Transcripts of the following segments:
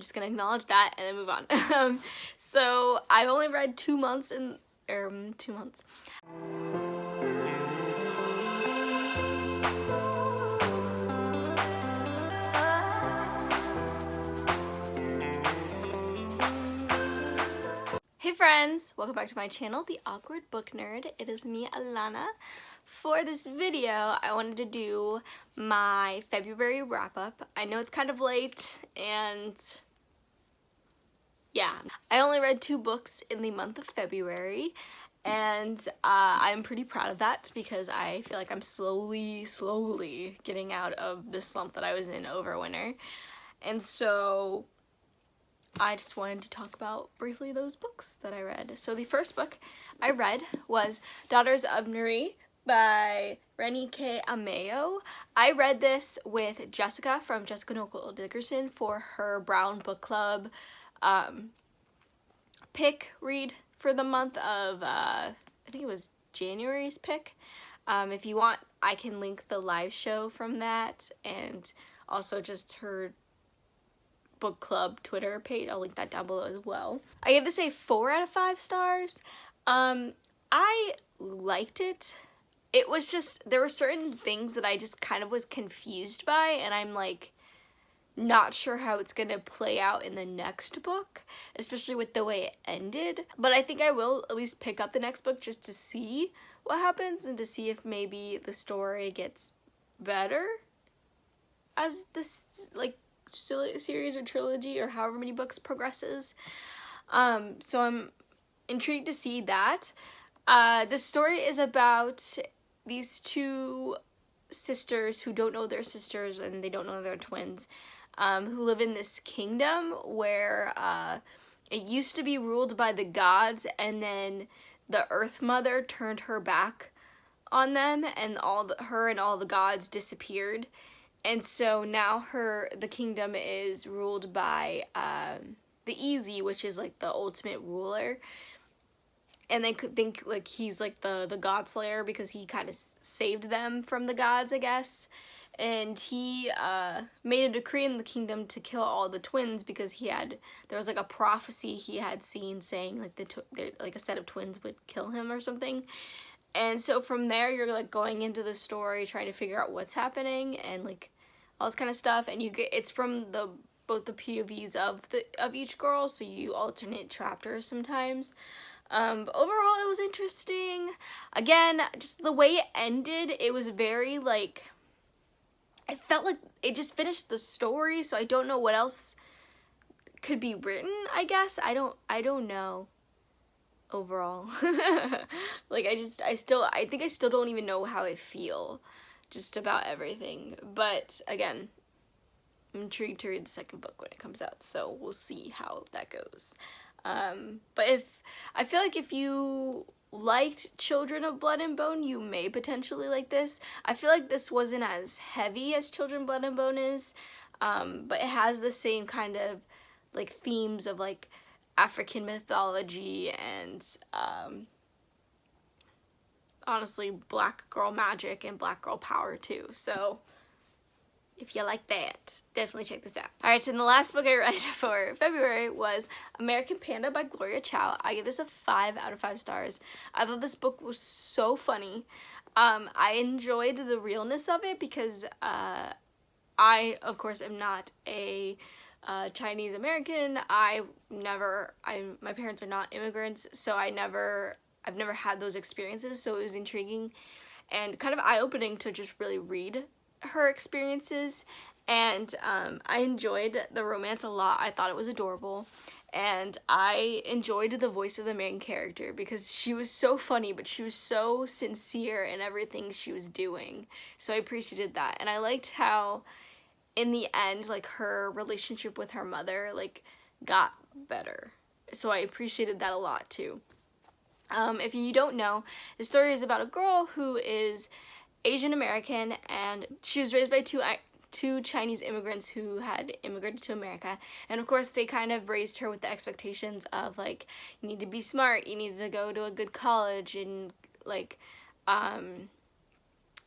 just gonna acknowledge that and then move on. um, so I've only read two months in, um, two months. Hey friends! Welcome back to my channel, The Awkward Book Nerd. It is me, Alana. For this video, I wanted to do my February wrap-up. I know it's kind of late, and yeah. I only read two books in the month of February, and uh, I'm pretty proud of that because I feel like I'm slowly, slowly getting out of the slump that I was in over winter. And so I just wanted to talk about briefly those books that I read. So the first book I read was Daughters of Nri by Reni K. Amayo. I read this with Jessica from Jessica Nicole Dickerson for her Brown Book Club um, pick read for the month of, uh, I think it was January's pick. Um, if you want, I can link the live show from that and also just her book club Twitter page. I'll link that down below as well. I gave this a four out of five stars. Um, I liked it. It was just, there were certain things that I just kind of was confused by and I'm like, not sure how it's gonna play out in the next book, especially with the way it ended. But I think I will at least pick up the next book just to see what happens and to see if maybe the story gets better as this like series or trilogy or however many books progresses. Um, so I'm intrigued to see that. Uh, the story is about these two sisters who don't know their sisters and they don't know they're twins um, who live in this kingdom where uh, it used to be ruled by the gods and then the earth mother turned her back on them and all the, her and all the gods disappeared. And so now her the kingdom is ruled by um, the Eze which is like the ultimate ruler. And they could think like he's like the the god slayer because he kind of saved them from the gods i guess and he uh, made a decree in the kingdom to kill all the twins because he had there was like a prophecy he had seen saying like the like a set of twins would kill him or something. And so from there you're like going into the story trying to figure out what's happening and like all this kind of stuff. And you get it's from the both the POVs of the of each girl so you alternate chapters sometimes. Um, but overall it was interesting. Again just the way it ended it was very like I felt like it just finished the story, so I don't know what else could be written, I guess. I don't I don't know overall. like I just I still I think I still don't even know how I feel just about everything. But again, I'm intrigued to read the second book when it comes out, so we'll see how that goes. Um, but if I feel like if you liked Children of Blood and Bone, you may potentially like this. I feel like this wasn't as heavy as Children of Blood and Bone is, um, but it has the same kind of like themes of like African mythology and um, honestly black girl magic and black girl power too. So if you like that, definitely check this out. Alright, so the last book I read for February was American Panda by Gloria Chao. I give this a 5 out of 5 stars. I thought this book was so funny. Um, I enjoyed the realness of it because uh, I, of course, am not a uh, Chinese American. I never, I my parents are not immigrants, so I never, I've never had those experiences, so it was intriguing and kind of eye-opening to just really read her experiences and um, I enjoyed the romance a lot. I thought it was adorable and I enjoyed the voice of the main character because she was so funny but she was so sincere in everything she was doing. So I appreciated that and I liked how in the end like her relationship with her mother like got better. So I appreciated that a lot too. Um, if you don't know, the story is about a girl who is Asian American and she was raised by two two Chinese immigrants who had immigrated to America. And of course, they kind of raised her with the expectations of like, you need to be smart, you need to go to a good college, and like, um,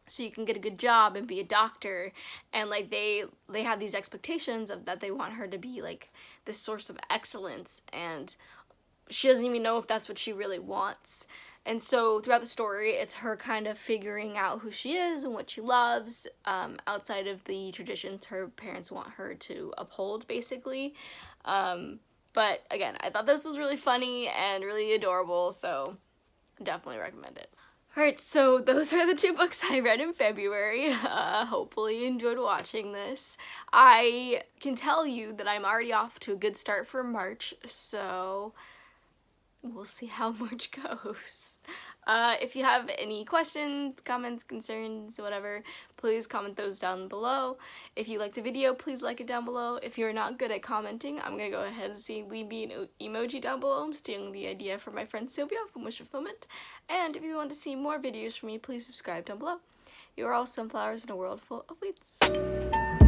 so you can get a good job and be a doctor and like they they have these expectations of that they want her to be like this source of excellence and she doesn't even know if that's what she really wants and so throughout the story it's her kind of figuring out who she is and what she loves um, outside of the traditions her parents want her to uphold basically um, but again i thought this was really funny and really adorable so definitely recommend it Alright, so those are the two books I read in February. Uh, hopefully you enjoyed watching this. I can tell you that I'm already off to a good start for March, so we'll see how March goes. Uh, if you have any questions, comments, concerns, whatever, please comment those down below. If you like the video, please like it down below. If you're not good at commenting, I'm gonna go ahead and see leave me an emoji down below. I'm stealing the idea from my friend Sylvia from Wish Fulfillment. And if you want to see more videos from me, please subscribe down below. You are all sunflowers in a world full of weeds.